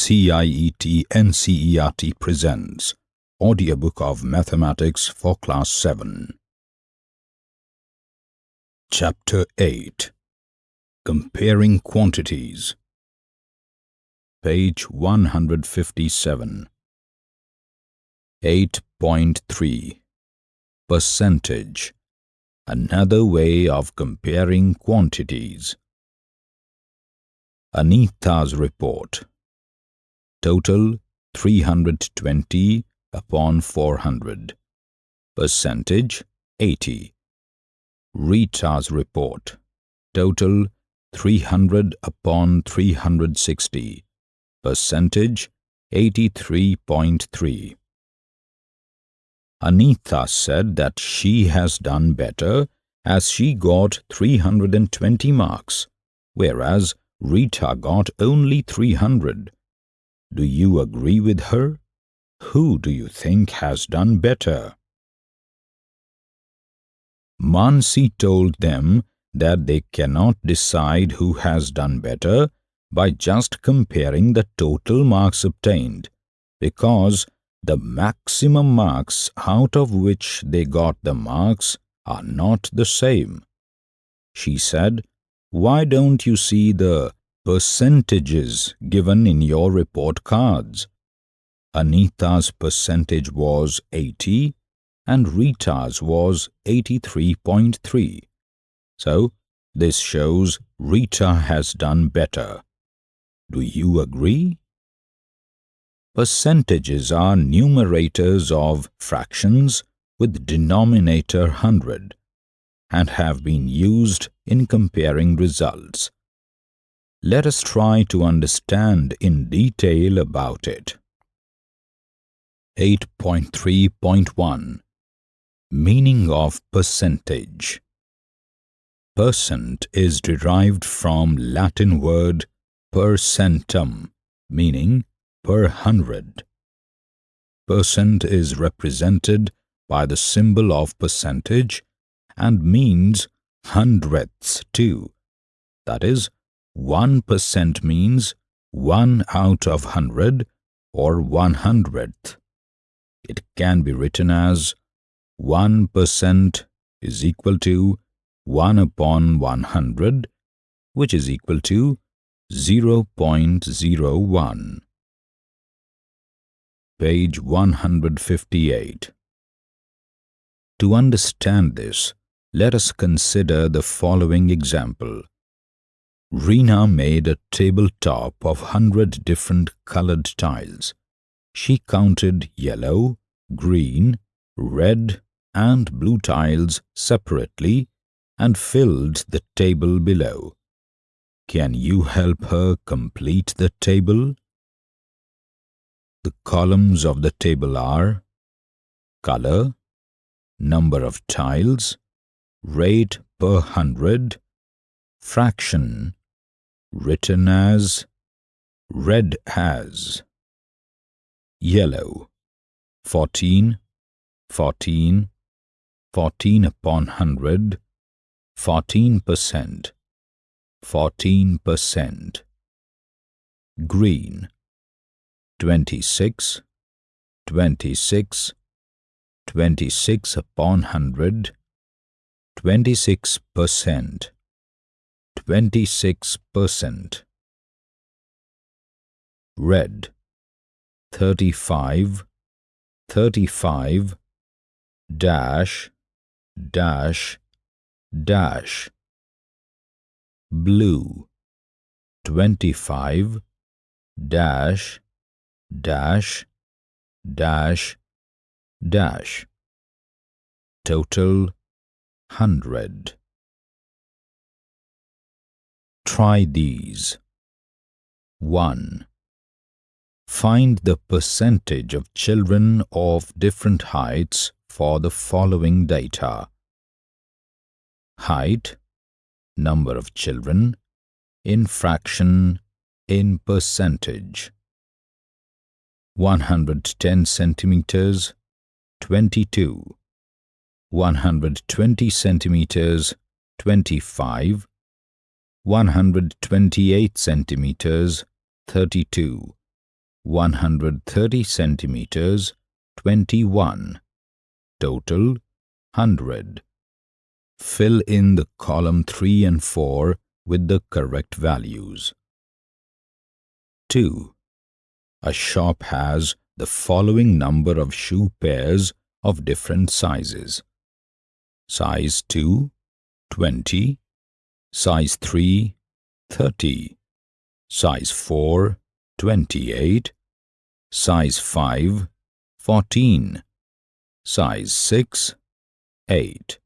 CIET NCERT presents Audiobook of Mathematics for Class 7. Chapter 8 Comparing Quantities Page 157 8.3 Percentage Another way of comparing quantities. Anita's report. Total 320 upon 400. Percentage 80. Rita's report. Total 300 upon 360. Percentage 83.3. Anita said that she has done better as she got 320 marks, whereas Rita got only 300. Do you agree with her? Who do you think has done better? Mansi told them that they cannot decide who has done better by just comparing the total marks obtained, because the maximum marks out of which they got the marks are not the same. She said, Why don't you see the percentages given in your report cards? Anita's percentage was 80 and Rita's was 83.3. So, this shows Rita has done better. Do you agree? Percentages are numerators of fractions with denominator 100 and have been used in comparing results. Let us try to understand in detail about it. 8.3.1 Meaning of percentage Percent is derived from Latin word percentum, meaning per hundred. Percent is represented by the symbol of percentage and means hundredths too. That is, 1% means 1 out of 100 or 1 hundredth. It can be written as 1% is equal to 1 upon 100, which is equal to 0.01 page 158. To understand this, let us consider the following example. Rina made a tabletop of hundred different colored tiles. She counted yellow, green, red and blue tiles separately and filled the table below. Can you help her complete the table? The columns of the table are color, number of tiles, rate per hundred, fraction, written as, red as, yellow, 14, 14, 14 upon hundred, 14 percent, 14 percent, green, 26, 26, 26 upon 100, 26 percent, 26 percent. Red, 35, 35, dash, dash, dash. Blue, 25, dash, dash, dash, dash. Total 100. Try these. 1. Find the percentage of children of different heights for the following data. Height, number of children, in fraction, in percentage. 110 centimeters 22 120 centimeters 25 128 centimeters 32 130 centimeters 21 total 100 fill in the column 3 and 4 with the correct values. 2 a shop has the following number of shoe pairs of different sizes. Size 2 20 size 3 30 size 4 28 size 5 14 size 6 8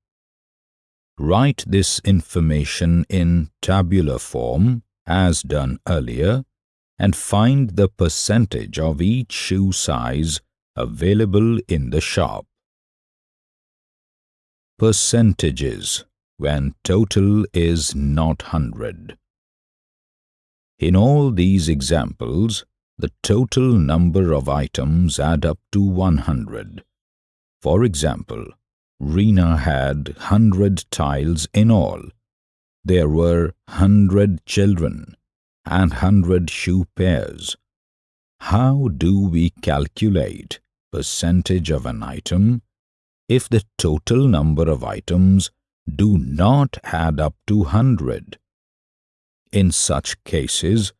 write this information in tabular form as done earlier and find the percentage of each shoe size available in the shop. Percentages when total is not 100 in all these examples, the total number of items add up to 100. For example, Rina had 100 tiles in all. There were 100 children and 100 shoe pairs. How do we calculate percentage of an item if the total number of items do not add up to 100? In such cases,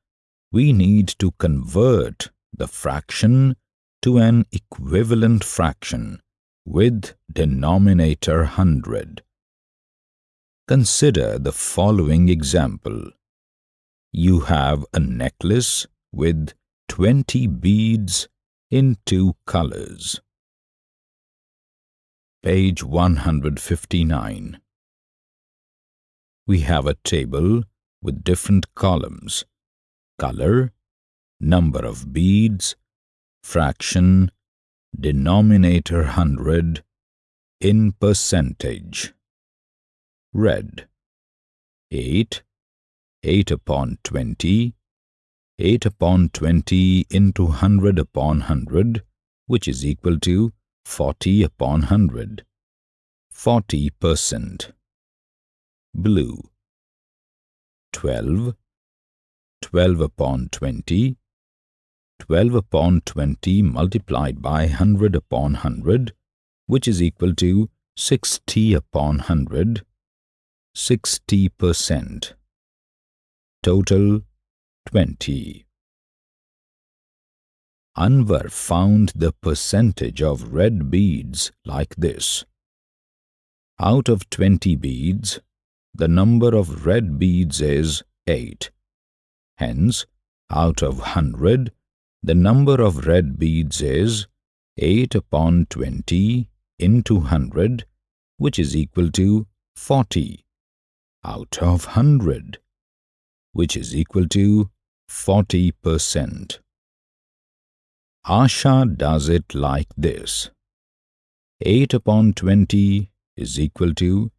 we need to convert the fraction to an equivalent fraction with denominator 100. Consider the following example. You have a necklace with 20 beads in two colors. Page 159 We have a table with different columns, color, number of beads, fraction, denominator 100, in percentage. Red 8, 8 upon 20, 8 upon 20 into 100 upon 100, which is equal to 40 upon 100. 40 percent. Blue 12, 12 upon 20, 12 upon 20 multiplied by 100 upon 100, which is equal to 60 upon 100, 60 percent. Total 20. Anwar found the percentage of red beads like this. Out of 20 beads, the number of red beads is 8. Hence, out of 100, the number of red beads is 8 upon 20 into 100, which is equal to 40 out of 100, which is equal to 40%. Asha does it like this. 8 upon 20 is equal to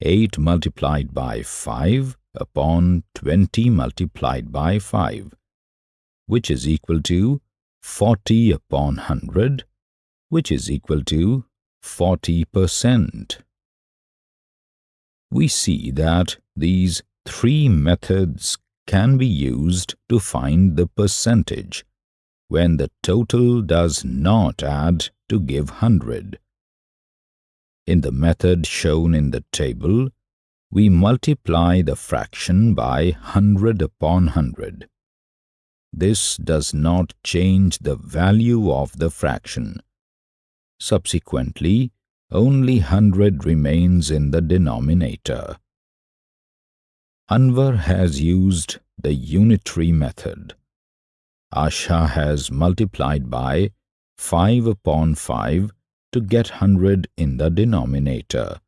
8 multiplied by 5 upon 20 multiplied by 5, which is equal to 40 upon 100, which is equal to 40%. We see that these three methods can be used to find the percentage when the total does not add to give 100. In the method shown in the table, we multiply the fraction by 100 upon 100. This does not change the value of the fraction. Subsequently, only 100 remains in the denominator. Anwar has used the unitary method. Asha has multiplied by 5 upon 5 to get 100 in the denominator.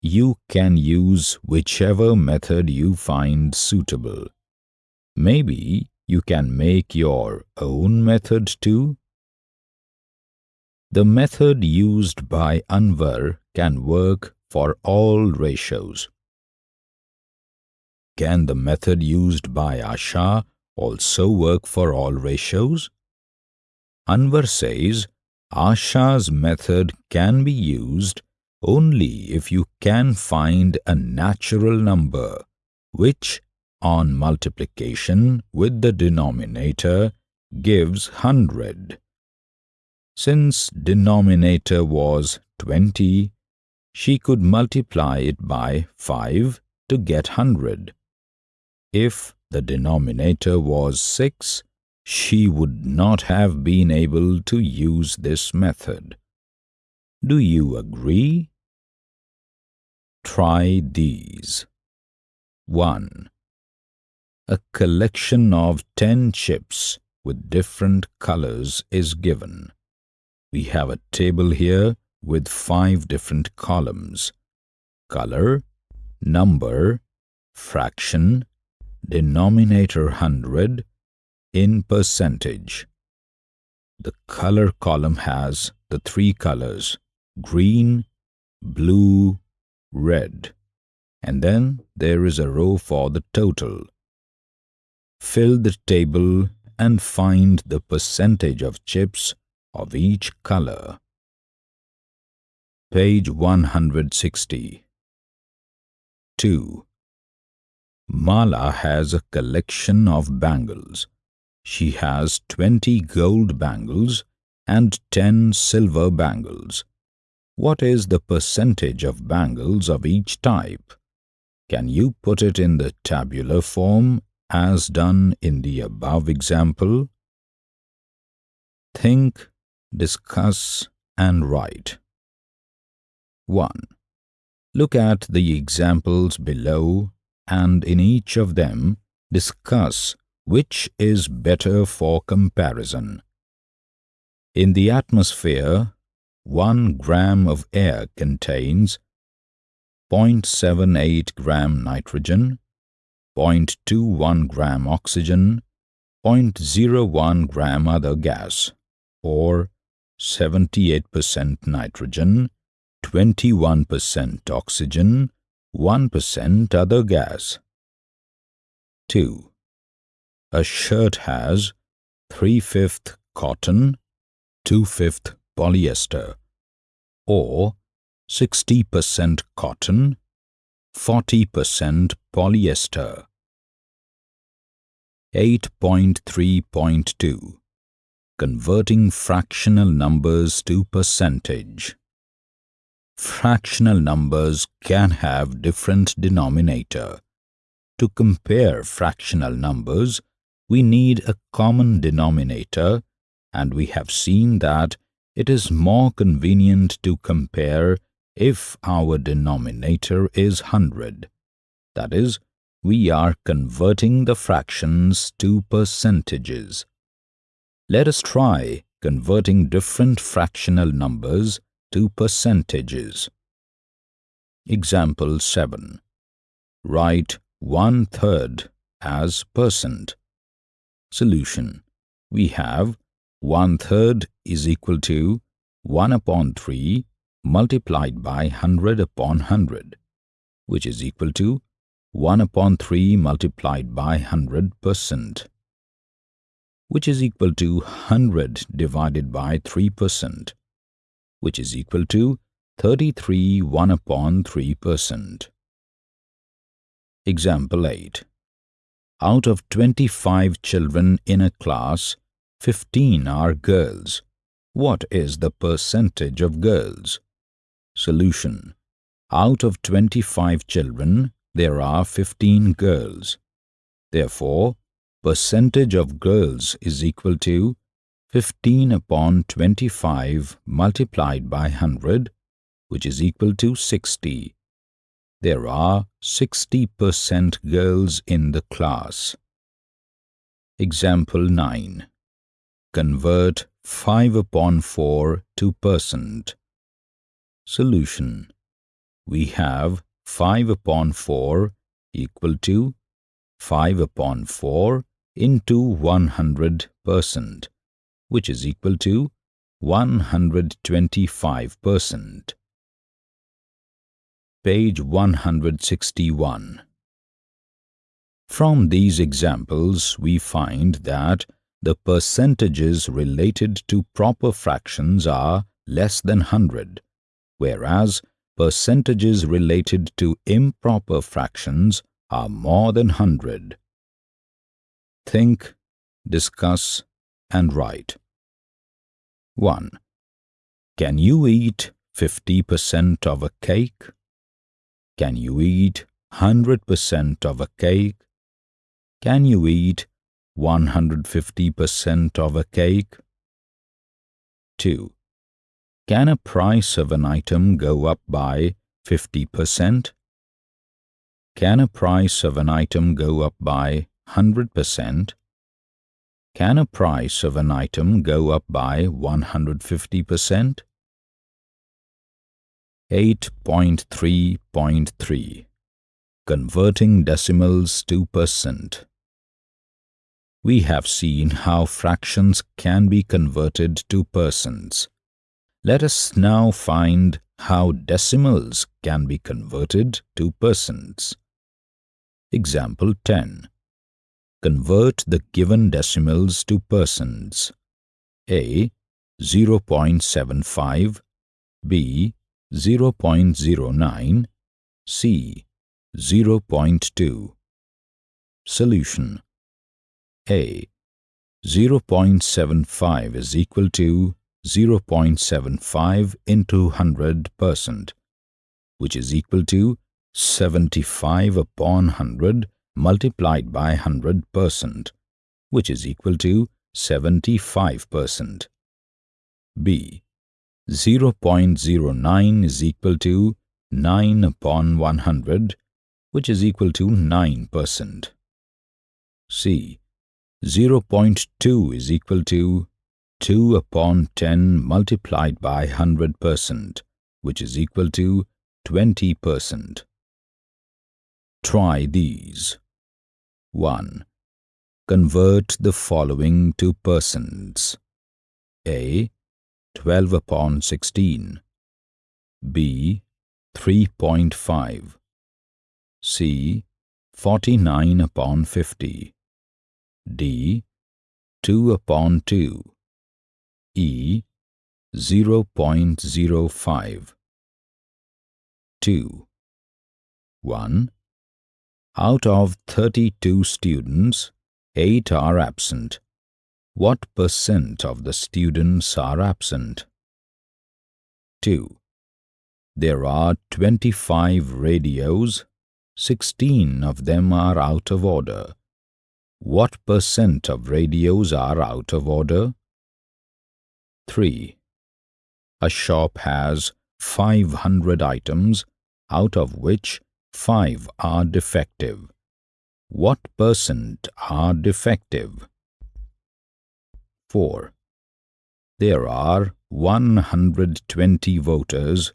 You can use whichever method you find suitable. Maybe you can make your own method too. The method used by Anwar can work for all ratios. Can the method used by Asha also work for all ratios? Anwar says Asha's method can be used only if you can find a natural number which, on multiplication with the denominator, gives 100. Since denominator was 20, she could multiply it by 5 to get 100. If the denominator was 6, she would not have been able to use this method. Do you agree? Try these. 1. A collection of 10 chips with different colors is given. We have a table here with five different columns. Color, number, fraction, denominator 100, in percentage. The color column has the three colors green, blue, red. And then there is a row for the total. Fill the table and find the percentage of chips of each color. Page 160 2. Mala has a collection of bangles. She has 20 gold bangles and 10 silver bangles. What is the percentage of bangles of each type? Can you put it in the tabular form as done in the above example? Think, discuss and write. 1. Look at the examples below and in each of them discuss which is better for comparison. In the atmosphere, 1 gram of air contains 0.78 gram nitrogen, 0.21 gram oxygen, 0.01 gram other gas, or 78% nitrogen, 21% oxygen, 1% other gas. 2. A shirt has 3 5 cotton, 2 5 polyester, or 60% cotton, 40% polyester. 8.3.2 Converting fractional numbers to percentage fractional numbers can have different denominator. To compare fractional numbers, we need a common denominator and we have seen that it is more convenient to compare if our denominator is 100. That is, we are converting the fractions to percentages. Let us try converting different fractional numbers to percentages. Example 7. Write one-third as percent. Solution. We have one-third is equal to 1 upon 3 multiplied by 100 upon 100, which is equal to 1 upon 3 multiplied by 100 percent, which is equal to 100 divided by 3 percent, which is equal to 33 1 upon 3 percent. Example 8. Out of 25 children in a class, 15 are girls. What is the percentage of girls? Solution. Out of 25 children, there are 15 girls. Therefore, percentage of girls is equal to 15 upon 25 multiplied by 100, which is equal to 60. There are 60% girls in the class. Example 9. Convert 5 upon 4 to percent. Solution. We have 5 upon 4 equal to 5 upon 4 into 100 percent which is equal to 125%. Page 161 From these examples, we find that the percentages related to proper fractions are less than 100, whereas percentages related to improper fractions are more than 100. Think, discuss and write 1. Can you eat 50% of a cake? Can you eat 100% of a cake? Can you eat 150% of a cake? 2. Can a price of an item go up by 50%? Can a price of an item go up by 100%? Can a price of an item go up by 150%? 8.3.3 Converting decimals to percent We have seen how fractions can be converted to percents. Let us now find how decimals can be converted to percents. Example 10. Convert the given decimals to percents. A 0.75, B 0.09, C 0.2. Solution A 0.75 is equal to 0.75 into 100%, which is equal to 75 upon 100 multiplied by 100%, which is equal to 75%. B 0.09 is equal to 9 upon 100, which is equal to 9%. C. 0.2 is equal to 2 upon 10 multiplied by 100%, which is equal to 20%. Try these. 1. Convert the following to persons. A. 12 upon 16. B. 3.5. C. 49 upon 50. D. 2 upon 2. E. 0.05. 2. 1. Out of 32 students, 8 are absent. What percent of the students are absent? 2. There are 25 radios, 16 of them are out of order. What percent of radios are out of order? 3. A shop has 500 items, out of which 5 are defective. What percent are defective? 4. There are 120 voters,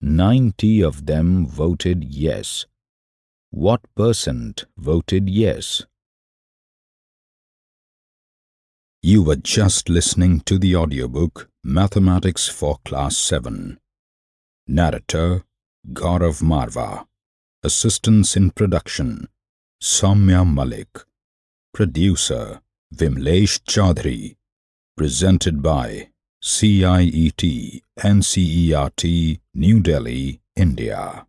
90 of them voted yes. What percent voted yes? You were just listening to the audiobook Mathematics for Class 7. Narrator Gaurav Marva Assistance in Production Soumya Malik Producer Vimlesh Chaudhary Presented by CIET NCERT New Delhi, India